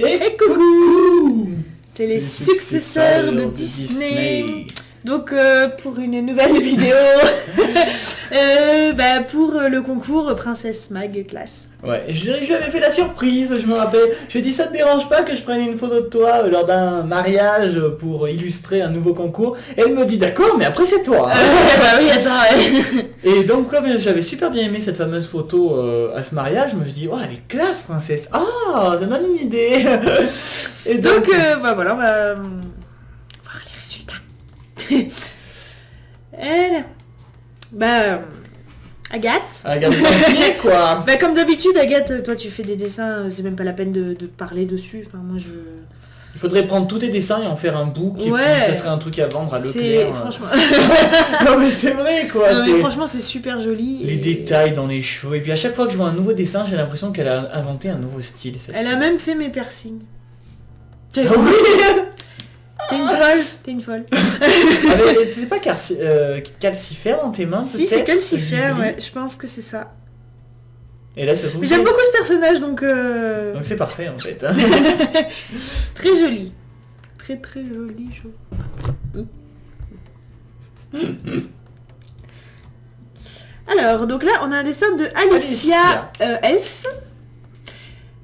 Et coucou C'est les successeurs de Disney. Donc euh, pour une nouvelle vidéo, euh, bah, pour le concours Princesse Mag classe. Ouais, je, je lui avais fait la surprise, je me rappelle. Je lui ai dit ça te dérange pas que je prenne une photo de toi euh, lors d'un mariage pour illustrer un nouveau concours? Et elle me dit d'accord, mais après c'est toi. hein. bah oui, attends, ouais. Et donc comme j'avais super bien aimé cette fameuse photo euh, à ce mariage, je me suis dit oh elle est classe princesse. Ah, ça me donne une idée. Et Donc euh, bah voilà, on va euh, voir les résultats. Elle, bah Agathe. Pied quoi. Bah comme d'habitude Agathe, toi tu fais des dessins, euh, c'est même pas la peine de, de parler dessus. Enfin moi je. Il faudrait prendre tous tes dessins et en faire un book. et puis Ouais. ça serait un truc à vendre à Leclerc. franchement. non mais c'est vrai quoi. Non, mais franchement c'est super joli. Les et- détails dans les cheveux. Et puis à chaque fois que je vois un nouveau dessin, j'ai l'impression qu'elle a inventé un nouveau style. cette Elle a même fait mes piercings. Ah oui T'es une folle, t'es une folle. Ah, C'est pas calci- euh, calcifère dans tes mains Si, c'est calcifère, ouais, je pense que c'est ça. Et là, ça trouve. J'aime beaucoup ce personnage, donc euh, Donc c'est parfait en fait. hein. très joli. Très très joli, je... Alors, donc là, on a un dessin de Alicia, euh, S.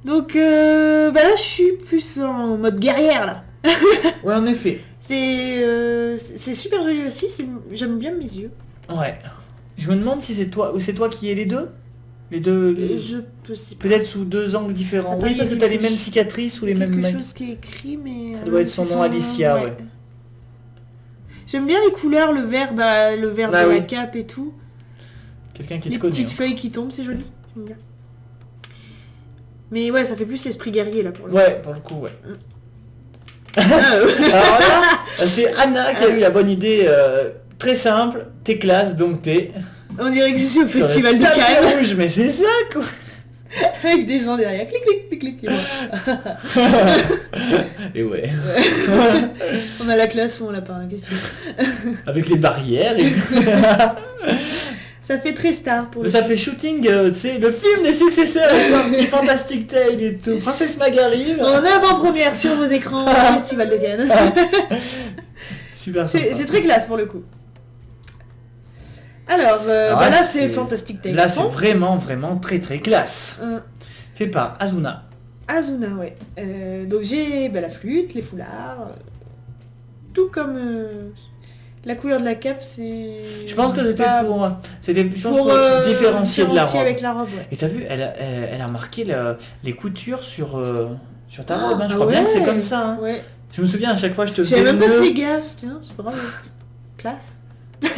Donc, euh, bah là, je suis plus en mode guerrière, là. ouais, en effet. C'est euh, c'est super joli aussi, c'est- j'aime bien mes yeux. Ouais. Je me demande si c'est toi ou c'est toi qui es les deux? Les deux. les- Et je Peut-être sous deux angles différents. Attends, oui, parce que t'as les mêmes cicatrices ou les mêmes. quelque chose qui est écrit, mais... Ça euh, doit être son c'est nom, Alicia, ouais. J'aime bien les couleurs, le vert, bah, le vert Ah de la cape et tout. Quelqu'un qui les te connaît. petites hein. feuilles qui tombent, c'est joli. J'aime bien. Mais ouais, ça fait plus l'esprit guerrier là pour le Ouais, pour le coup, ouais. Coup. Alors là, c'est Anna qui a eu la bonne idée euh, très simple. T'es classe, donc t'es. On dirait que je suis au sur le festival de tapis Cannes rouge, mais c'est ça quoi avec des gens derrière. Clic, clic, clic, clic. et moi. Et ouais. On a la classe ou on l'a pas, hein, qu'est-ce que tu veux? Avec les barrières et Ça fait très star pour le ça fait shooting, euh, tu sais, le film des successeurs est sorti, Fantastic Tale et tout. Princesse Mag arrive. En avant-première sur vos écrans au festival de Cannes. Super C'est c'est très classe pour le coup. Alors, euh, Ah, bah là c'est- c'est Fantastic Tale. Là, c'est vraiment, vraiment très, très classe. Euh, Fait par Azuna. Azuna, ouais. Euh, donc j'ai bah, la flûte, les foulards, euh, tout comme euh, la couleur de la cape, c'est. Je pense que c'était pas- pour, c'était pour, pour euh, différencier de la robe. avec la robe, ouais. Et t'as vu, elle a, elle, a marqué le- les coutures sur, euh, sur ta Ah, robe. hein. Je ah crois bien que c'est comme ça. hein. Ouais. Je me souviens à chaque fois, je te J'avais même pas le- fait gaffe, tiens, c'est bravo. Classe.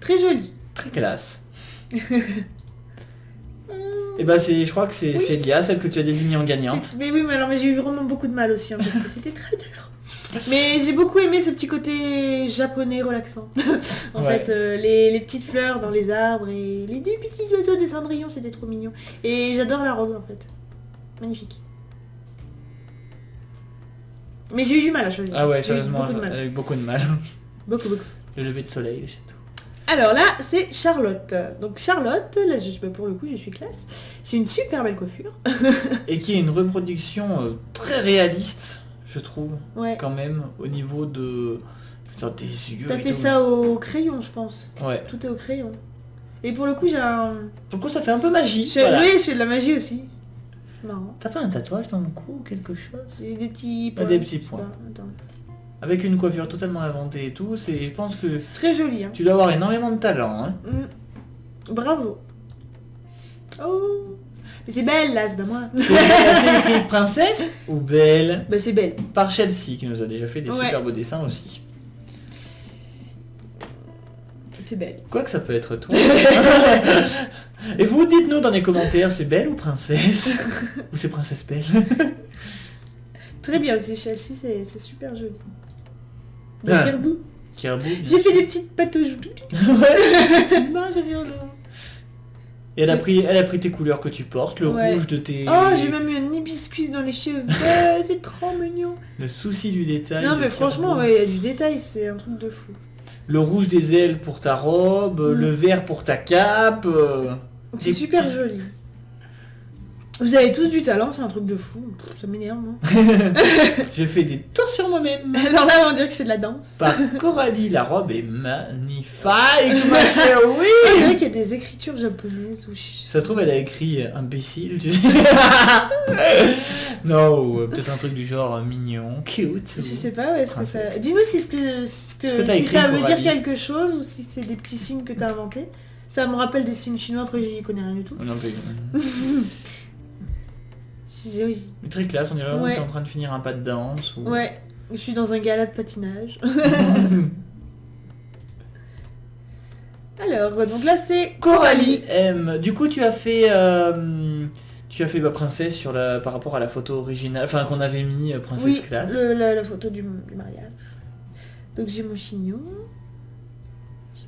Très joli. Très classe. Et bah c'est, je crois que c'est Lia, celle que tu as désignée en gagnante. Mais oui, mais alors mais j'ai eu vraiment beaucoup de mal aussi, hein, parce que c'était très dur. Mais j'ai beaucoup aimé ce petit côté japonais relaxant. en Ouais. fait, euh, les, les petites fleurs dans les arbres et les deux petits oiseaux de cendrillon, c'était trop mignon. Et j'adore la robe en fait. Magnifique. Mais j'ai eu du mal à choisir. Ah ouais, J'ai eu sérieusement, Beaucoup de elle mal. a eu beaucoup de mal. Beaucoup, beaucoup. Le lever de soleil, le château. Alors là, c'est Charlotte. Donc Charlotte, là, je, bah, pour le coup, je suis classe. J'ai une super belle coiffure. Et qui est une reproduction euh, très réaliste, je trouve, Ouais. quand même, au niveau de... Putain, des yeux T'as fait tout. ça au crayon, je pense. Ouais. Tout est au crayon. Et pour le coup, j'ai un... Pour le coup, ça fait un peu magie. Je... voilà. Oui, je fais de la magie aussi. C'est marrant. T'as pas un tatouage dans le cou ou quelque chose? J'ai des petits Ah, points. des petits points. Attends. Avec une coiffure totalement inventée et tout, c'est, je pense que C'est très joli. Hein. tu dois avoir énormément de talent. Hein. Mm. Bravo. Oh. Mais c'est belle là, c'est pas moi. C'est écrit princesse ou belle? Bah c'est belle. par Chelsea qui nous a déjà fait des Ouais. super beaux dessins aussi. C'est belle. Quoi que ça peut être toi. Et vous, dites-nous dans les commentaires, c'est belle ou princesse? Ou c'est princesse belle? Très bien aussi, Chelsea, c'est c'est super joli. De Ah. Kerbou. Kerbou, J'ai fait des petites non. Et elle a, pris, elle a pris tes couleurs que tu portes, le Ouais. rouge de tes... Oh, j'ai même eu un hibiscus dans les cheveux. Ouais, c'est trop mignon. Le souci du détail. Non, mais franchement, ouais, il y a du détail, c'est un truc de fou. Le rouge des ailes pour ta robe, Mm. le vert pour ta cape. euh, C'est super joli. Vous avez tous du talent, c'est un truc de fou. Pff, ça m'énerve, moi. J'ai fait des tours sur moi-même. Alors là, on dirait que je fais de la danse. Par Coralie, la robe est magnifique, ma chère, oui On dirait qu'il y a des écritures japonaises. Ou je- Ça se trouve, elle a écrit euh, imbécile, tu sais. non, euh, peut-être un truc du genre euh, mignon, cute. Je sais pas, ouais, est-ce que ça... Dis-nous si, ce que, ce que, Ce que si écrit, ça veut dire quelque chose ou si c'est des petits signes que t'as inventés. Ça me rappelle des signes chinois, après j'y connais rien du tout. Non, mais- J'ai- oui. mais très classe, on dirait vraiment Ouais. que t'es en train de finir un pas de danse. Ou... Ouais, je suis dans un gala de patinage. Alors, donc là c'est Coralie M. Du coup, tu as fait, euh, tu as fait ma princesse sur la, par rapport à la photo originale, enfin qu'on avait mis euh, princesse Oui, classe. le- la, la photo du, du mariage. Donc j'ai mon chignon.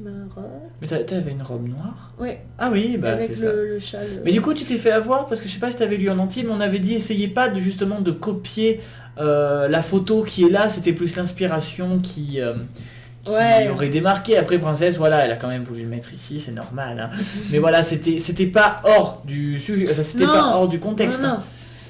Ma robe. Mais t'a- t'avais une robe noire? Ouais, Ah oui, bah c'est ça. le châle. Mais du coup, tu t'es fait avoir parce que je sais pas si t'avais lu en entier, mais on avait dit essayez pas de justement de copier euh, la photo qui est là. C'était plus l'inspiration qui, euh, qui Ouais. aurait démarqué. Après, princesse, voilà, elle a quand même voulu le mettre ici, c'est normal. hein. mais voilà, c'était c'était pas hors du sujet, enfin c'était pas hors du contexte. Non, non. hein.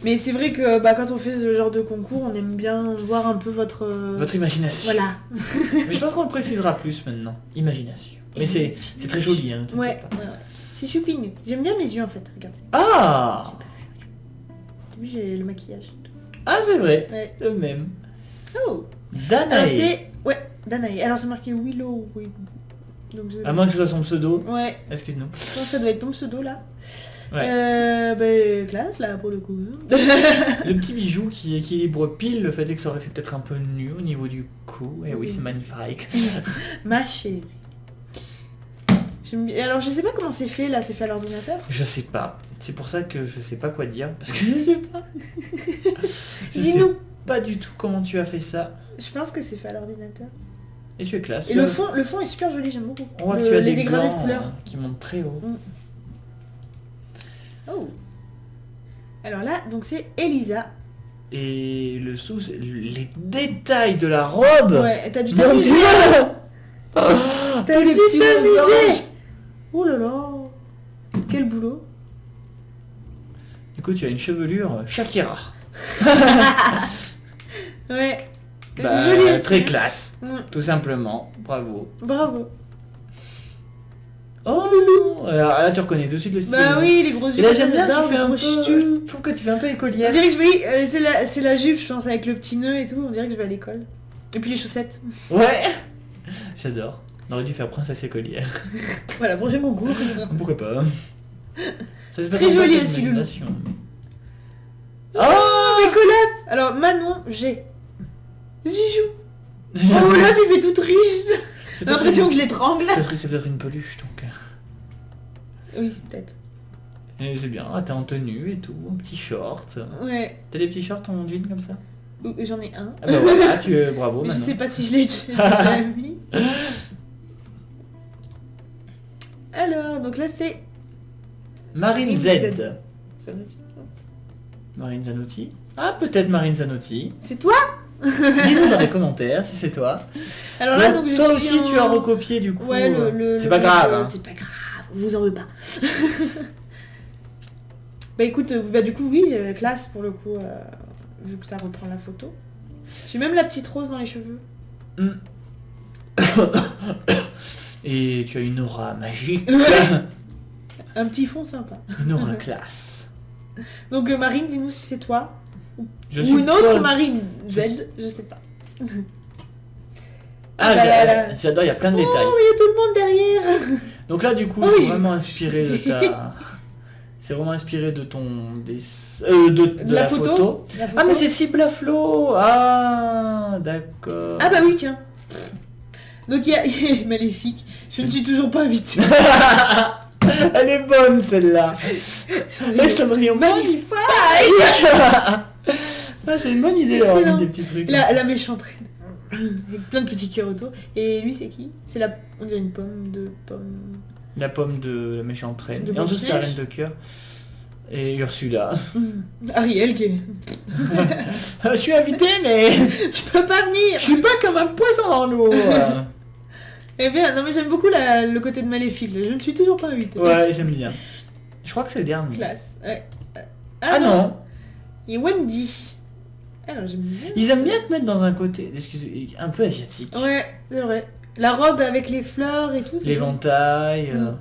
Mais c'est vrai que bah, quand on fait ce genre de concours, on aime bien voir un peu votre... Votre imagination. Voilà. Mais je pense qu'on le précisera plus maintenant. Imagination. Mais c'est c'est très joli, hein, Ouais, pas. ouais, ouais. C'est choupinou. J'aime bien mes yeux en fait, regardez. Ah j'ai le maquillage. Ah, c'est vrai, Ouais. le même. Oh Danae. Ouais, Danae. Alors c'est marqué Willow. oui. Donc, je- À moins que ce soit son pseudo. Ouais, Excuse-nous. je pense que ça doit être ton pseudo là? Ouais. Euh, bah, classe là pour le coup. Le petit bijou qui équilibre pile le fait est que ça aurait fait peut-être un peu nu au niveau du cou. Et oui, Oui. c'est magnifique. Ma chérie. Alors je sais pas comment c'est fait là, c'est fait à l'ordinateur? Je sais pas. C'est pour ça que je sais pas quoi dire. Parce que je sais pas. sais Dis-nous. pas du tout comment tu as fait ça. Je pense que c'est fait à l'ordinateur. Et tu es classe. Et le as- fond, le fond est super joli, j'aime beaucoup. On voit que tu as des dégradés de couleurs. euh, qui montent très haut. Oh. Alors là, donc c'est Elisa. Et le sous, les détails de la robe. Ouais, t'as dû t'amuser. T'as les dû t'amuser. Oh là là. Quel boulot. Du coup, tu as une chevelure Shakira. Ouais. Bah, joli très hein. classe, Mm, tout simplement. Bravo. Bravo. Oh loulou Alors là, tu reconnais tout de suite le style. Bah oui, les gros yeux. Et là, j'aime bien, tu fais un peu... ch'tus. Je trouve que tu fais un peu On écolière. dirait que je- oui, euh, c'est la, c'est la jupe, je pense, avec le petit nœud et tout. On dirait que je vais à l'école. Et puis les chaussettes. Ouais J'adore. On aurait dû faire princesse écolière. Voilà, prochain concours. Pourquoi pas Ça se Très joli, aussi, Loulou. imagination. Oh, mes collègues Alors, Manon, j'ai. Jijou. Oh là, tu fais tout triste. J'ai l'impression que je l'étrangle. c'est- peut-être une peluche, donc. euh. Oui, peut-être. Et c'est bien, ah, t'es en tenue et tout, en petit short. Ouais. T'as des petits shorts en jean comme ça? Ouh, J'en ai un. Ah bah voilà, tu es bravo Mais je sais pas si je l'ai déjà mis. Alors, donc là c'est. Marine Marine Z. Z. Marine Zanotti? Ah, peut-être Marine Zanotti. C'est toi? Dis-nous dans les commentaires si c'est toi. Alors là, Donc, toi aussi, tu as recopié du coup. Ouais, le. euh, le- c'est pas grave. hein. C'est pas grave, vous en veux pas. bah écoute, euh, bah du coup, oui, euh, classe pour le coup, euh, vu que ça reprend la photo. J'ai même la petite rose dans les cheveux. Et tu as une aura magique. Un petit fond sympa. une aura classe. Donc Marine, dis-nous si c'est toi. Je Ou une autre Marine Z, je sais pas. Ah, là. j'adore, il y a plein de détails. Oh, il y a tout le monde derrière Donc là, du coup, Oh c'est vraiment inspiré de ta. C'est vraiment inspiré de ton dessin. Euh, de, de la la, photo. photo. La Ah, mais c'est cible à flot Ah, d'accord. Ah bah oui, tiens. Donc il y a Maléfique. Je ne suis toujours pas invitée. Elle est bonne celle-là. Et ça brille Magnifique Ah, c'est une bonne idée d'avoir Excellent. mis des petits trucs. La, la méchante reine. Avec plein de petits cœurs autour. Et lui, c'est qui? C'est la... On dirait une pomme de pomme... La pomme de la méchante reine. De Et en dessous, c'est la reine de cœur. Et Ursula. Ariel qui est... Je suis invité, mais Je peux pas venir je suis pas comme un poisson dans l'eau. Eh bien, non mais j'aime beaucoup la- le côté de Maléfique. Je ne suis toujours pas invitée. ouais, j'aime bien. Je crois que c'est le dernier. Classe. Ouais. Ah, non. Et Wendy. Bien. Ils aiment bien te mettre dans un côté, excusez, un peu asiatique. Ouais, c'est vrai. La robe avec les fleurs et tout. L'éventail. euh, Mm.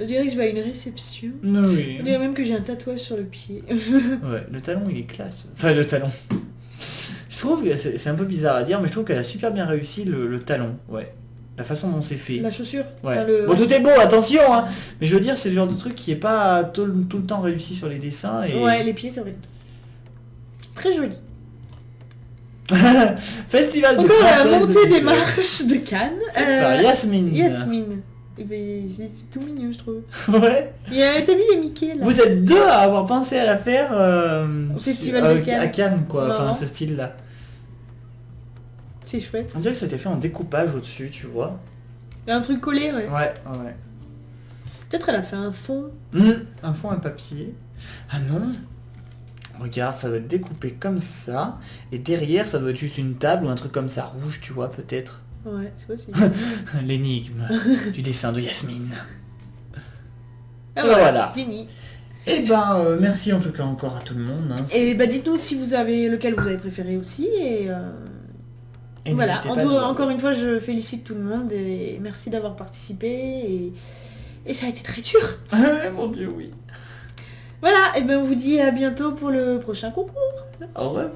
Je dirais que je vais à une réception. Oui. On dirait même que j'ai un tatouage sur le pied. Ouais, le talon il est classe. Enfin le talon. Je trouve que c'est un peu bizarre à dire, mais je trouve qu'elle a super bien réussi le, le talon. Ouais. La façon dont c'est fait. La chaussure. Ouais. Enfin, le- Bon tout est beau, attention hein. Mais je veux dire, c'est le genre de truc qui est pas tout, le- tout le temps réussi sur les dessins. Et... Ouais, les pieds, c'est vrai. Très joli. Festival de Encore la de montée des marches de Cannes. Euh, Yasmine. Yasmine. Eh ben, c'est tout mignon, je trouve. Ouais. Il y a, t'as vu, il y a Mickey, là. Vous êtes deux à avoir pensé à la faire euh, Au Festival sur- de euh, Cannes. à Cannes, quoi. Enfin, ce style-là. C'est chouette. On dirait que ça a été fait en découpage au-dessus, tu vois. Il y a un truc collé, ouais. Ouais, ouais. Peut-être elle a fait un fond. Hum, un fond, un papier. Ah non Regarde, ça doit être découpé comme ça. Et derrière, ça doit être juste une table ou un truc comme ça, rouge, tu vois, peut-être. Ouais, c'est possible. L'énigme du dessin de Yasmine. Ah, voilà. Fini. Eh ben, euh, merci en tout cas encore à tout le monde. hein. Et bah dites-nous si vous avez lequel vous avez préféré aussi et, euh, Et voilà. En tout- encore une fois, je félicite tout le monde et merci d'avoir participé et, et ça a été très dur. Ah, mon dieu, oui. Voilà. Et ben on vous dit à bientôt pour le prochain concours. Au revoir.